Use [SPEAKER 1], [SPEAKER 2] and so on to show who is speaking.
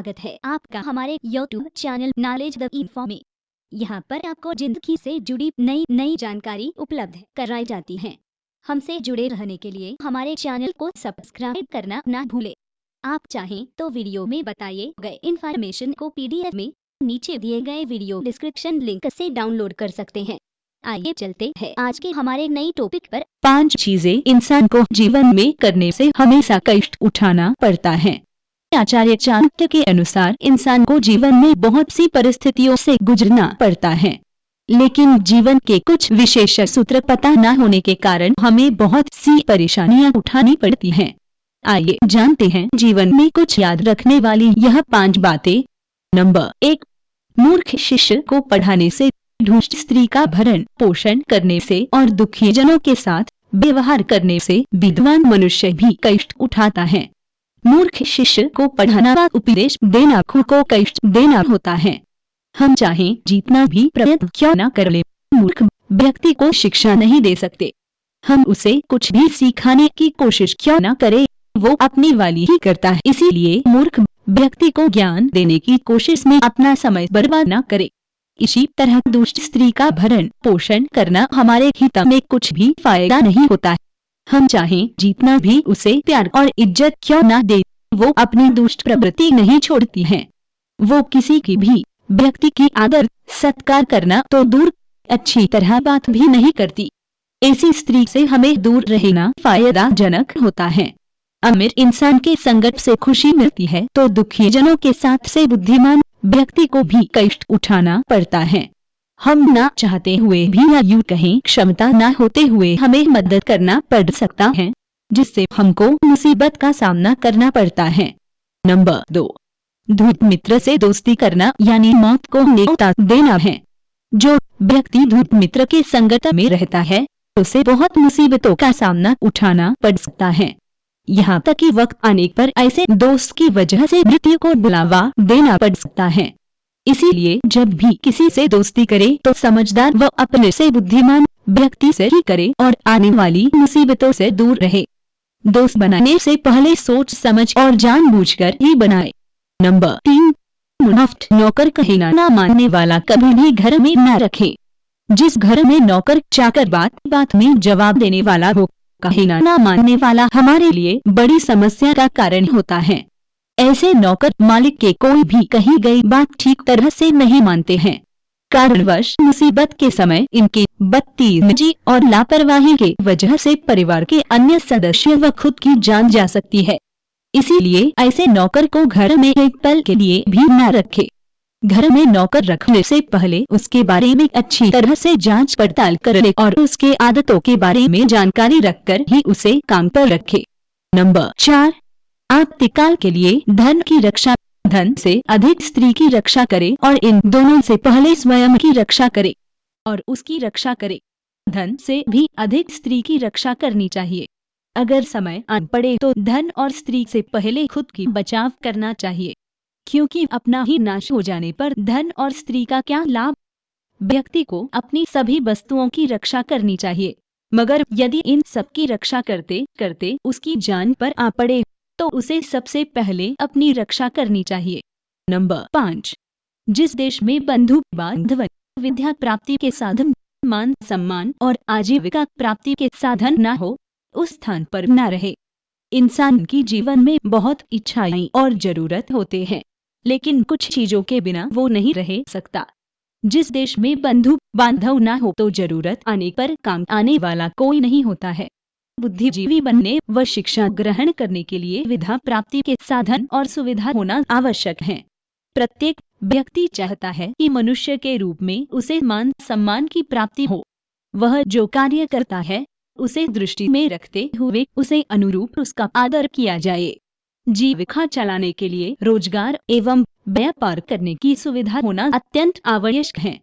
[SPEAKER 1] स्वागत है आपका हमारे यूट्यूब चैनल नॉलेज द में। यहाँ पर आपको ज़िंदगी से जुड़ी नई नई जानकारी उपलब्ध कराई जाती है। हमसे जुड़े रहने के लिए हमारे चैनल को सब्सक्राइब करना ना भूले। आप चाहें तो वीडियो में बताइए गए इन्फॉर्मेशन को पीडीएफ में नीचे दिए गए वीडियो डिस्क्रिप्शन लिंक से डाउनलोड कर सकते हैं। आइए चलते हैं। आज के हमारे नई टॉपिक पर
[SPEAKER 2] पाँच चीज़ें इंसान को जीवन में करने से हमेशा कष्ट उठाना पड़ता है। आचार्य चाणक्य के अनुसार इंसान को जीवन में बहुत सी परिस्थितियों से गुजरना पड़ता है। लेकिन जीवन के कुछ विशेष सूत्र पता न होने के कारण हमें बहुत सी परेशानियाँ उठानी पड़ती हैं। आइए जानते हैं जीवन में कुछ याद रखने वाली यह पाँच बातें। नंबर एक, मूर्ख शिष्य को पढ़ाने से दुष्ट स्त्री का भरण पोषण करने से और दुखी जनों के साथ व्यवहार करने से विद्वान मनुष्य भी कष्ट उठाता है। मूर्ख शिष्य को पढ़ाना व उपदेश देना खुद को कष्ट देना होता है। हम चाहे जितना भी प्रयत्न क्यों न कर ले। मूर्ख व्यक्ति को शिक्षा नहीं दे सकते। हम उसे कुछ भी सिखाने की कोशिश क्यों न करें। वो अपनी वाली ही करता है। इसीलिए मूर्ख व्यक्ति को ज्ञान देने की कोशिश में अपना समय बर्बाद न करे। इसी तरह दुष्ट स्त्री का भरण पोषण करना हमारे हित में कुछ भी फ़ायदा नहीं होता हम चाहें जितना भी उसे प्यार और इज़्ज़त क्यों न दे, वो अपनी दुष्ट प्रवृत्ति नहीं छोड़ती है। वो किसी की भी व्यक्ति की आदर, सत्कार करना तो दूर, अच्छी तरह बात भी नहीं करती। ऐसी स्त्री से हमें दूर रहना फायदाजनक होता है। अमीर इंसान के संगत से खुशी मिलती है तो दुखी जनों के साथ से बुद्धिमान व्यक्ति को भी कष्ट उठाना पड़ता है। हम ना चाहते हुए भी या यूँ कहें, क्षमता न होते हुए हमें मदद करना पड़ सकता है, जिससे हमको मुसीबत का सामना करना पड़ता है। नंबर दो, धूत मित्र से दोस्ती करना, यानी मौत को नेता देना है। जो व्यक्ति धूत मित्र के संगत में रहता है, उसे बहुत मुसीबतों का सामना उठाना पड़ सकता है। यहाँ तक कि वक्त आने पर ऐसे दोस्त की वजह से मृत्यु को बुलावा देना पड़ सकता है। इसीलिए जब भी किसी से दोस्ती करे तो समझदार व अपने से बुद्धिमान व्यक्ति से ही करे और आने वाली मुसीबतों से दूर रहे। दोस्त बनाने से पहले सोच समझ और जानबूझकर ही बनाए। नंबर तीन, मुनाफ्त, नौकर कहना न मानने वाला कभी भी घर में न रखे। जिस घर में नौकर चाकर बात बात में जवाब देने वाला हो कहना न मानने वाला हमारे लिए बड़ी समस्या का कारण होता है। ऐसे नौकर मालिक के कोई भी कही गई बात ठीक तरह से नहीं मानते हैं। कारणवश मुसीबत के समय इनकी बदतमीजी और लापरवाही के वजह से परिवार के अन्य सदस्य व खुद की जान जा सकती है। इसीलिए ऐसे नौकर को घर में एक पल के लिए भी न रखे। घर में नौकर रखने से पहले उसके बारे में अच्छी तरह से जाँच पड़ताल कर ले और उसके आदतों के बारे में जानकारी रखकर ही उसे काम पर रखे। नंबर चार आपतिकाल के लिए धन की रक्षा, धन से अधिक स्त्री की रक्षा करे और इन दोनों से पहले स्वयं की रक्षा करे और उसकी रक्षा करे। धन से भी अधिक स्त्री की रक्षा करनी चाहिए। अगर समय आन पड़े तो धन और स्त्री से पहले खुद की बचाव करना चाहिए, क्योंकि अपना ही नाश हो जाने पर धन और स्त्री का क्या लाभ? व्यक्ति को अपनी सभी वस्तुओं की रक्षा करनी चाहिए, मगर यदि इन सब की रक्षा करते करते उसकी जान पर आ पड़े तो उसे सबसे पहले अपनी रक्षा करनी चाहिए। नंबर पाँच। जिस देश में बंधु बांधव विद्या प्राप्ति के साधन, मान, सम्मान और आजीविका प्राप्ति के साधन न हो, उस स्थान पर न रहे। इंसान की जीवन में बहुत इच्छाएँ और ज़रूरत होते हैं, लेकिन कुछ चीज़ों के बिना वो नहीं रह सकता। जिस देश में बंधु बांधव ना हो तो ज़रूरत आने पर काम आने वाला कोई नहीं होता है। बुद्धिजीवी बनने व शिक्षा ग्रहण करने के लिए विधा प्राप्ति के साधन और सुविधा होना आवश्यक है। प्रत्येक व्यक्ति चाहता है कि मनुष्य के रूप में उसे मान सम्मान की प्राप्ति हो। वह जो कार्य करता है, उसे दृष्टि में रखते हुए उसे अनुरूप उसका आदर किया जाए। जीविका चलाने के लिए रोज़गार एवं व्यापार करने की सुविधा होना अत्यंत आवश्यक है।